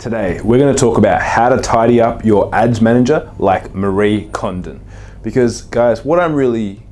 Today, we're going to talk about how to tidy up your ads manager like Marie Kondo. Because, guys, what I'm really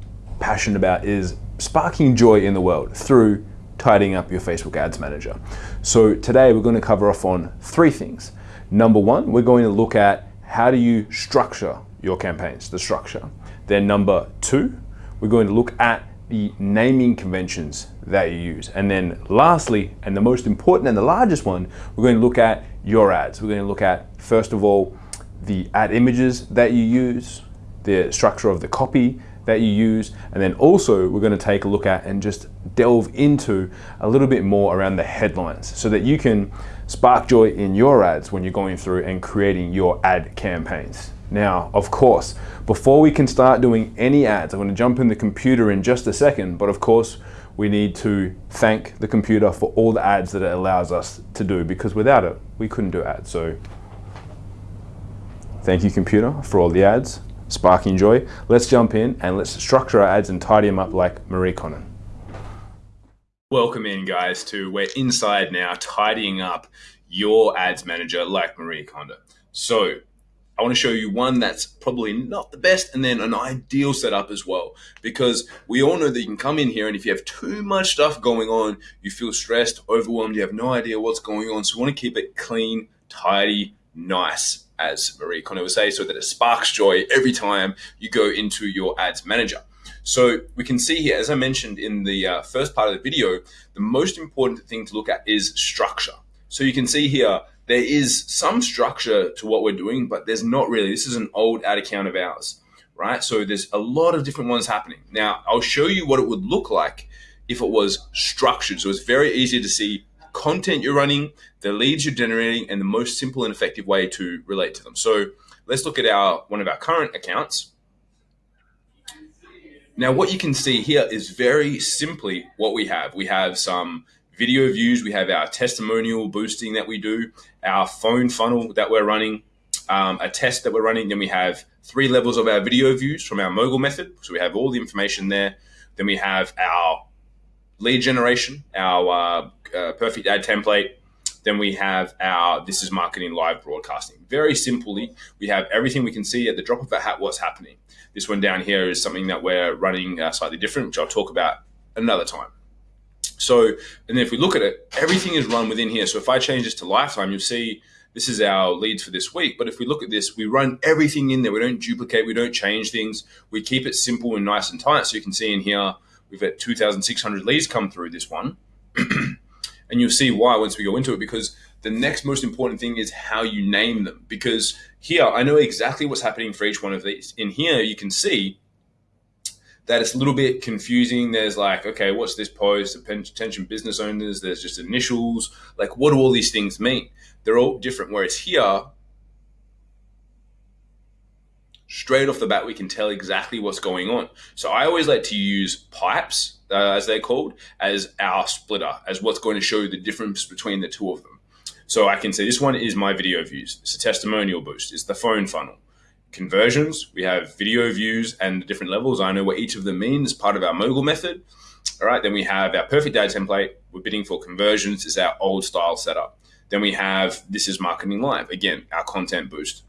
passionate about is sparking joy in the world through tidying up your Facebook ads manager. So, today we're going to cover off on three things. Number one, we're going to look at how do you structure your campaigns, the structure. Then, number two, we're going to look at the naming conventions that you use. And then lastly, and the most important and the largest one, we're going to look at your ads. We're going to look at, first of all, the ad images that you use, the structure of the copy that you use, and then also we're going to take a look at and just delve into a little bit more around the headlines so that you can spark joy in your ads when you're going through and creating your ad campaigns. Now, of course, before we can start doing any ads, I'm going to jump in the computer in just a second, but of course, we need to thank the computer for all the ads that it allows us to do because without it, we couldn't do ads. So thank you computer for all the ads, sparking joy. Let's jump in and let's structure our ads and tidy them up like Marie Kondo. Welcome in guys to we're inside now tidying up your ads manager like Marie Kondo. So I want to show you one that's probably not the best and then an ideal setup as well. Because we all know that you can come in here and if you have too much stuff going on, you feel stressed, overwhelmed, you have no idea what's going on. So we want to keep it clean, tidy, nice, as Marie Kondo would say, so that it sparks joy every time you go into your ads manager. So we can see here, as I mentioned in the uh, first part of the video, the most important thing to look at is structure. So you can see here, there is some structure to what we're doing, but there's not really. This is an old ad account of ours, right? So there's a lot of different ones happening. Now, I'll show you what it would look like if it was structured. So it's very easy to see content you're running, the leads you're generating, and the most simple and effective way to relate to them. So let's look at our one of our current accounts. Now, what you can see here is very simply what we have. We have some video views. We have our testimonial boosting that we do, our phone funnel that we're running, um, a test that we're running. Then we have three levels of our video views from our mogul method. So we have all the information there. Then we have our lead generation, our uh, uh, perfect ad template. Then we have our this is marketing live broadcasting. Very simply, we have everything we can see at the drop of a hat what's happening. This one down here is something that we're running uh, slightly different, which I'll talk about another time. So, and then if we look at it, everything is run within here. So if I change this to lifetime, you'll see this is our leads for this week. But if we look at this, we run everything in there. We don't duplicate, we don't change things. We keep it simple and nice and tight. So you can see in here, we've had 2,600 leads come through this one. and you'll see why once we go into it, because the next most important thing is how you name them. Because here, I know exactly what's happening for each one of these. In here, you can see that it's a little bit confusing. There's like, okay, what's this post? Attention business owners. There's just initials. Like, what do all these things mean? They're all different. Whereas here, straight off the bat, we can tell exactly what's going on. So I always like to use pipes, uh, as they're called, as our splitter, as what's going to show the difference between the two of them. So I can say this one is my video views. It's a testimonial boost. It's the phone funnel conversions. We have video views and the different levels. I know what each of them means part of our mogul method. All right, then we have our perfect ad template. We're bidding for conversions. It's our old style setup. Then we have this is marketing live. Again, our content boost.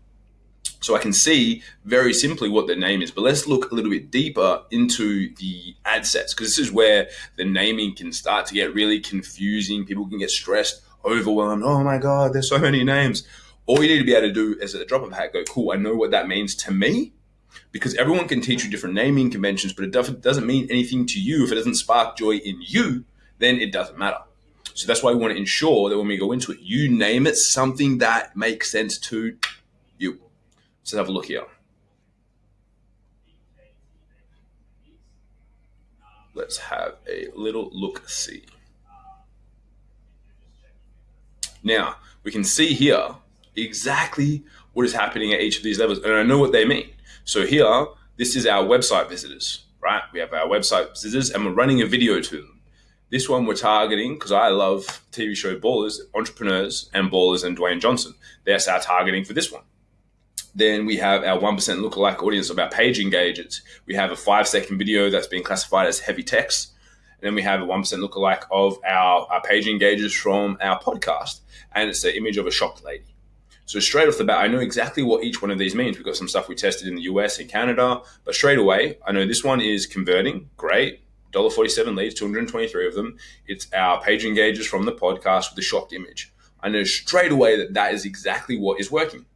So I can see very simply what the name is, but let's look a little bit deeper into the ad sets because this is where the naming can start to get really confusing. People can get stressed, overwhelmed. Oh my God, there's so many names. All you need to be able to do is at the drop of a hat, go, cool, I know what that means to me. Because everyone can teach you different naming conventions, but it doesn't mean anything to you. If it doesn't spark joy in you, then it doesn't matter. So that's why we want to ensure that when we go into it, you name it something that makes sense to you. So have a look here. Let's have a little look see. Now, we can see here exactly what is happening at each of these levels. And I know what they mean. So here, this is our website visitors, right? We have our website visitors and we're running a video to them. This one we're targeting because I love TV show ballers, entrepreneurs, and ballers and Dwayne Johnson. That's our targeting for this one. Then we have our 1% lookalike audience of our page engagers. We have a five second video that's being classified as heavy text. And then we have a 1% lookalike of our, our page engagers from our podcast. And it's the image of a shocked lady. So straight off the bat, I know exactly what each one of these means. We've got some stuff we tested in the US and Canada, but straight away, I know this one is converting. Great. $1.47 leads, 223 of them. It's our page engagers from the podcast with the shocked image. I know straight away that that is exactly what is working.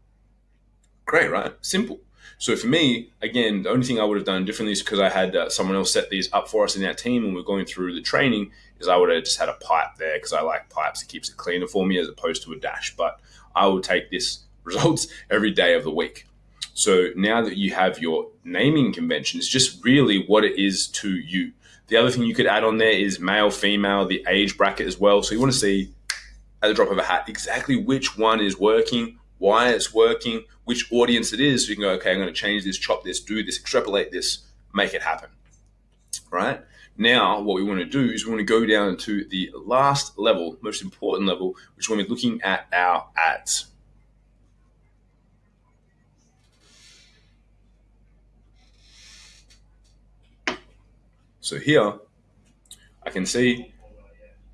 Great, right? Simple. So for me, again, the only thing I would have done differently is because I had uh, someone else set these up for us in that team and we're going through the training is I would have just had a pipe there because I like pipes. It keeps it cleaner for me as opposed to a dash. But I will take this results every day of the week. So now that you have your naming convention, it's just really what it is to you. The other thing you could add on there is male, female, the age bracket as well. So you want to see at the drop of a hat exactly which one is working, why it's working, which audience it is. So you can go, okay, I'm going to change this, chop this, do this, extrapolate this, make it happen. Right? Now, what we want to do is we want to go down to the last level, most important level, which when we're looking at our ads. So here, I can see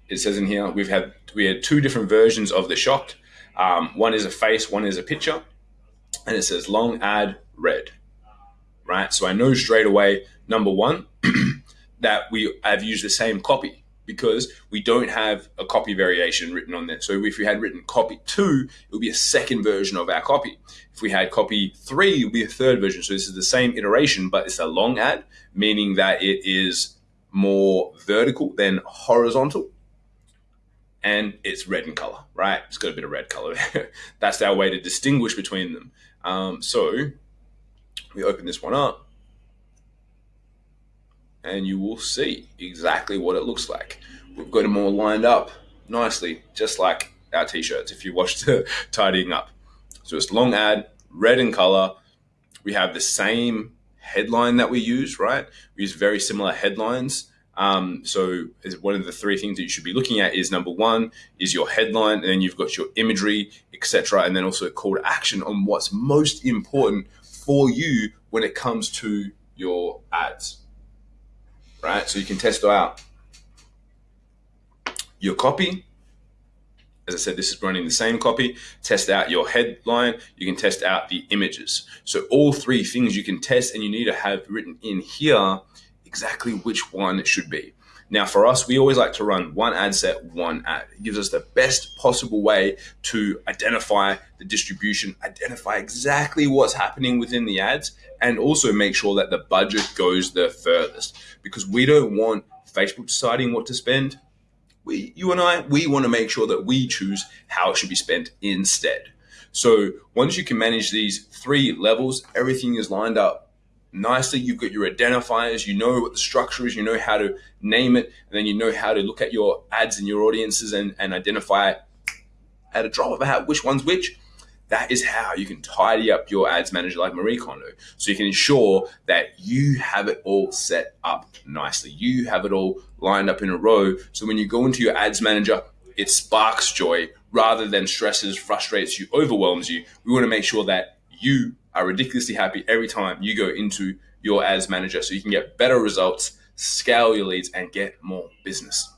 it says in here we've had we had two different versions of the shocked. Um, one is a face, one is a picture, and it says long ad red. Right, so I know straight away number one that we have used the same copy because we don't have a copy variation written on there. So if we had written copy two, it would be a second version of our copy. If we had copy three, it would be a third version. So this is the same iteration, but it's a long ad, meaning that it is more vertical than horizontal. And it's red in color, right? It's got a bit of red color. That's our way to distinguish between them. Um, so we open this one up and you will see exactly what it looks like. We've got them all lined up nicely, just like our t-shirts if you watch the tidying up. So it's long ad, red in color. We have the same headline that we use, right? We use very similar headlines. Um, so one of the three things that you should be looking at is number one is your headline, and then you've got your imagery, etc., and then also a call to action on what's most important for you when it comes to your ads right? So you can test out your copy. As I said, this is running the same copy. Test out your headline. You can test out the images. So all three things you can test and you need to have written in here exactly which one it should be. Now, for us, we always like to run one ad set, one ad. It gives us the best possible way to identify the distribution, identify exactly what's happening within the ads, and also make sure that the budget goes the furthest. Because we don't want Facebook deciding what to spend. We, you and I, we want to make sure that we choose how it should be spent instead. So once you can manage these three levels, everything is lined up nicely. You've got your identifiers, you know what the structure is, you know how to name it, and then you know how to look at your ads and your audiences and, and identify at a drop of a hat which one's which. That is how you can tidy up your ads manager like Marie Kondo. So you can ensure that you have it all set up nicely. You have it all lined up in a row. So when you go into your ads manager, it sparks joy rather than stresses, frustrates you, overwhelms you. We want to make sure that you are ridiculously happy every time you go into your ads manager so you can get better results, scale your leads, and get more business.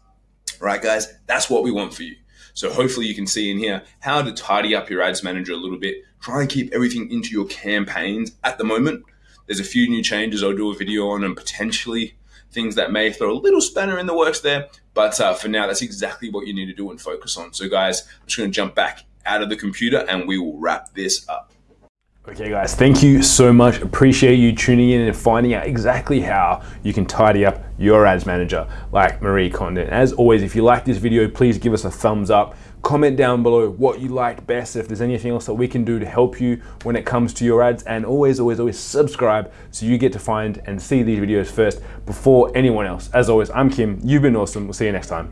Right, guys, that's what we want for you. So hopefully you can see in here how to tidy up your ads manager a little bit. Try and keep everything into your campaigns at the moment. There's a few new changes I'll do a video on and potentially things that may throw a little spanner in the works there. But uh, for now, that's exactly what you need to do and focus on. So guys, I'm just gonna jump back out of the computer and we will wrap this up. Okay guys, thank you so much. Appreciate you tuning in and finding out exactly how you can tidy up your ads manager like Marie Kondo. As always, if you like this video, please give us a thumbs up. Comment down below what you liked best, if there's anything else that we can do to help you when it comes to your ads. And always, always, always subscribe so you get to find and see these videos first before anyone else. As always, I'm Kim. You've been awesome. We'll see you next time.